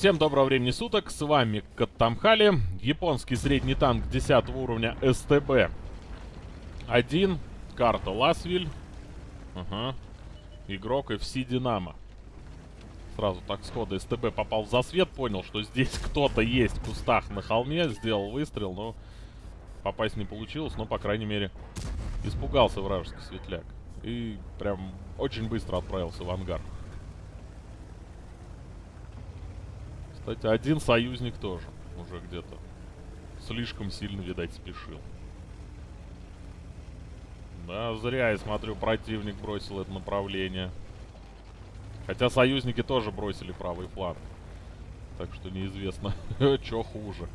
Всем доброго времени суток, с вами Каттамхали, японский средний танк 10 уровня СТБ. Один, карта Ласвиль, ага. игрок FC Динамо. Сразу так схода СТБ попал в засвет, понял, что здесь кто-то есть в кустах на холме, сделал выстрел, но попасть не получилось, но, по крайней мере, испугался вражеский светляк. И прям очень быстро отправился в ангар. Кстати, один союзник тоже уже где-то слишком сильно, видать, спешил. Да, зря, я смотрю, противник бросил это направление. Хотя союзники тоже бросили правый фланг. Так что неизвестно, что хуже.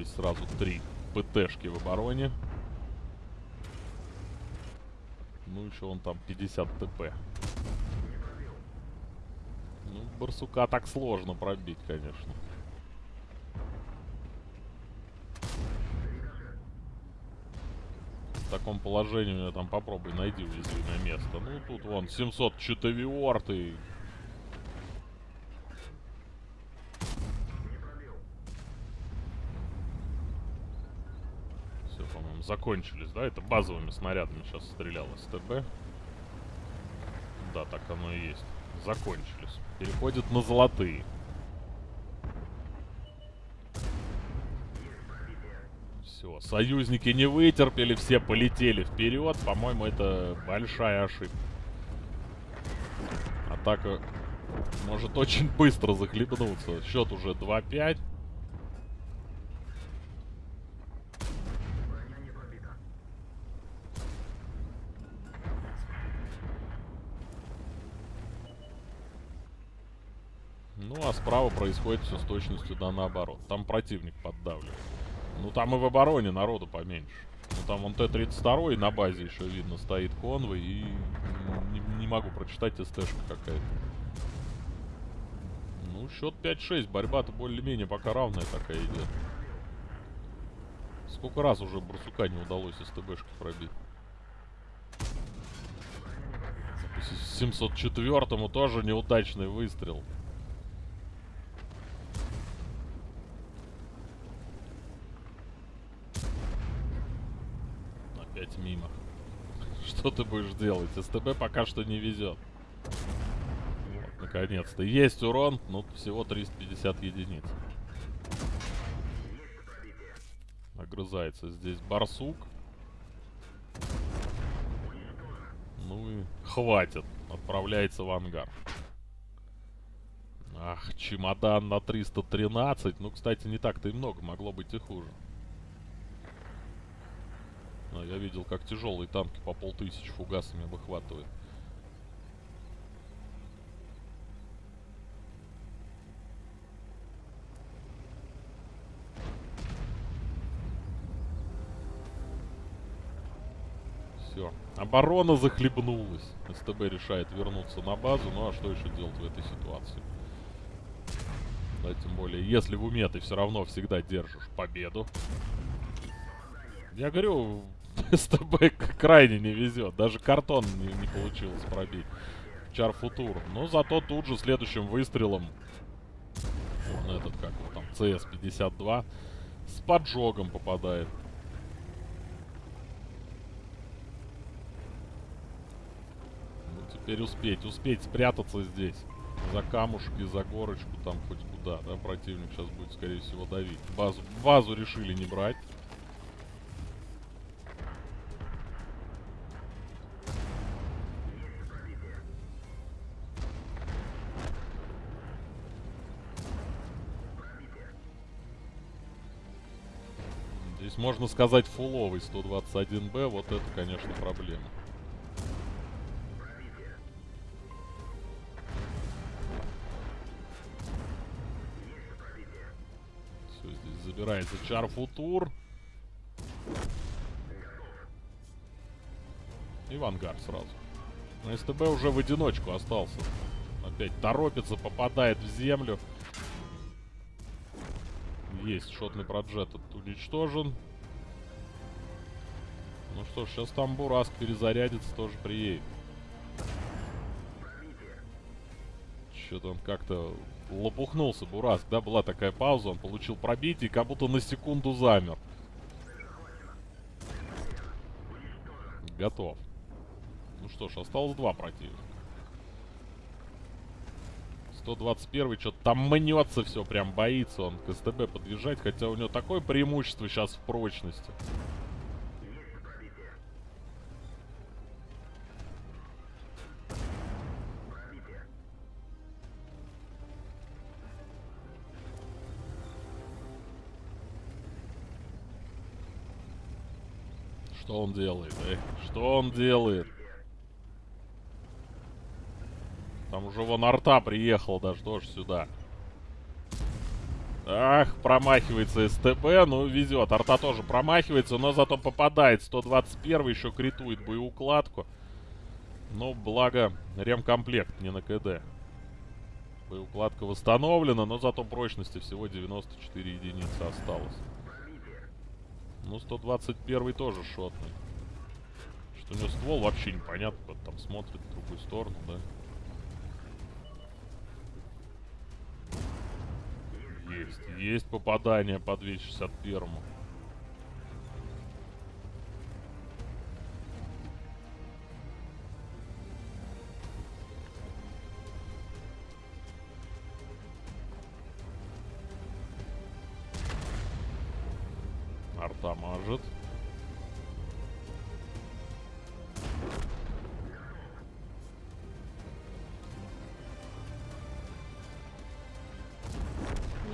Здесь сразу три ПТшки в обороне. Ну, еще он там 50 ТП. Ну, барсука так сложно пробить, конечно. В таком положении у меня там попробуй найди уязвимое место. Ну, тут вон 704 Все, по-моему, закончились, да? Это базовыми снарядами сейчас стрелял СТБ. Да, так оно и есть. Закончились. Переходит на золотые. Все, союзники не вытерпели, все полетели вперед. По-моему, это большая ошибка. Атака может очень быстро захлебнуться. Счет уже 2-5. Ну, а справа происходит все с точностью да наоборот. Там противник поддавливает. Ну, там и в обороне народу поменьше. Ну, там вон Т-32 на базе еще видно стоит конвой. И не, не могу прочитать СТшка какая-то. Ну, счет 5-6. Борьба-то более-менее пока равная такая идет. Сколько раз уже Барсука не удалось СТБшки пробить? 704-му тоже неудачный выстрел. Опять мимо. Что ты будешь делать? СТБ пока что не везет. Вот, наконец-то. Есть урон, но всего 350 единиц. Огрызается здесь барсук. Ну и хватит. Отправляется в ангар. Ах, чемодан на 313. Ну, кстати, не так-то и много. Могло быть и хуже. Но я видел, как тяжелые танки по полтысячи фугасами выхватывают. Все. Оборона захлебнулась. СТБ решает вернуться на базу. Ну а что еще делать в этой ситуации? Да, тем более, если в уме ты все равно всегда держишь победу. Я говорю, СТБ крайне не везет. Даже картон не, не получилось пробить. Чарфутур. Но зато тут же следующим выстрелом он этот, как его там, CS-52 с поджогом попадает. Ну, теперь успеть, успеть спрятаться здесь. За камушки, за горочку, там хоть куда, да, противник сейчас будет, скорее всего, давить. Базу, базу решили не брать. Здесь можно сказать фуловый 121Б, вот это, конечно, проблема. Все, здесь забирается Чарфутур. И в ангар сразу. Но СТБ уже в одиночку остался. Опять торопится, попадает в землю. Есть, шотный проджет уничтожен. Ну что ж, сейчас там Бураск перезарядится, тоже приедет. Что-то он как-то лопухнулся, Бураск, да? Была такая пауза, он получил пробитие как будто на секунду замер. Готов. Ну что ж, осталось два противника. 121 что-то там мнется все, прям боится он к СТБ подъезжать, хотя у него такое преимущество сейчас в прочности. Что он делает, эй? Что он делает? Там уже вон арта приехал даже тоже сюда. Ах, промахивается СТБ, ну везет. Арта тоже промахивается, но зато попадает. 121 еще критует боеукладку. Ну, благо, ремкомплект не на КД. Боеукладка восстановлена, но зато прочности всего 94 единицы осталось. Ну, 121 тоже шотный. Что у него ствол вообще непонятно, там смотрит в другую сторону, да? Есть, есть попадание по 261. Арта мажет.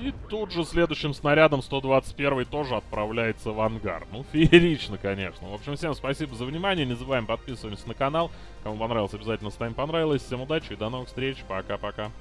И тут же следующим снарядом 121 тоже отправляется в ангар. Ну, феерично, конечно. В общем, всем спасибо за внимание. Не забываем подписываться на канал. Кому понравилось, обязательно ставим понравилось. Всем удачи и до новых встреч. Пока-пока.